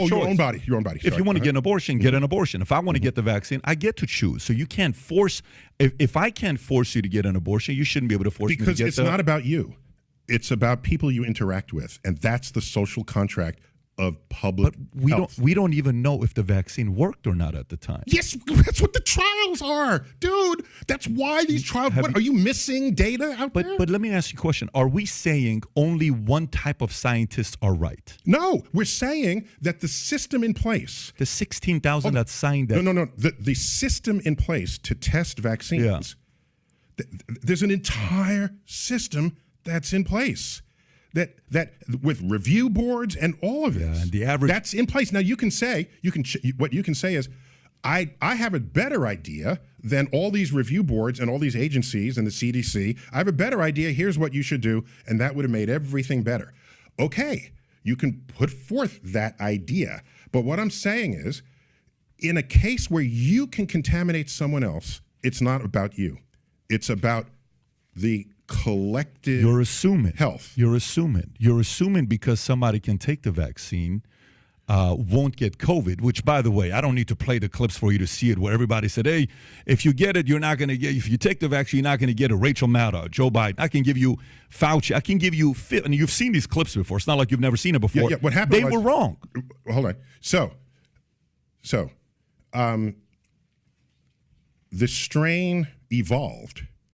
oh, choice. your own body, your own body. If you want to get an abortion, mm-hmm. get an abortion. If I want to get the vaccine, I get to choose. So you can't force. If, if I can't force you to get an abortion, you shouldn't be able to force me to get. because it's the, not about you. It's about people you interact with, and that's the social contract of public But we health. don't. We don't even know if the vaccine worked or not at the time. Yes, that's what the trials are, dude. That's why these trials. Have What, are you missing data out But there? but let me ask you a question: Are we saying only one type of scientists are right? no, we're saying that the system in place. The sixteen thousand that signed that. No, no, no. The, the system in place to test vaccines. Yeah. th- there's an entire system that's in place. That that with review boards and all of this. and the average- that's in place. Now you can say you can ch- what you can say is, I I have a better idea than all these review boards and all these agencies and the CDC. I have a better idea. Here's what you should do, and that would have made everything better. Okay, you can put forth that idea, but what I'm saying is, in a case where you can contaminate someone else, it's not about you. It's about the collective You're assuming health. You're assuming. You're assuming because somebody can take the vaccine, uh, won't get COVID. Which, by the way, I don't need to play the clips for you to see it, where everybody said, "Hey, if you get it, you're not going to get. If you take the vaccine, you're not going to get a Rachel Maddow, Joe Biden. I can give you Fauci. I can give you. fi- And you've seen these clips before. It's not like you've never seen it before. yeah, what happened They was- were wrong. Hold on. So, so, um, the strain evolved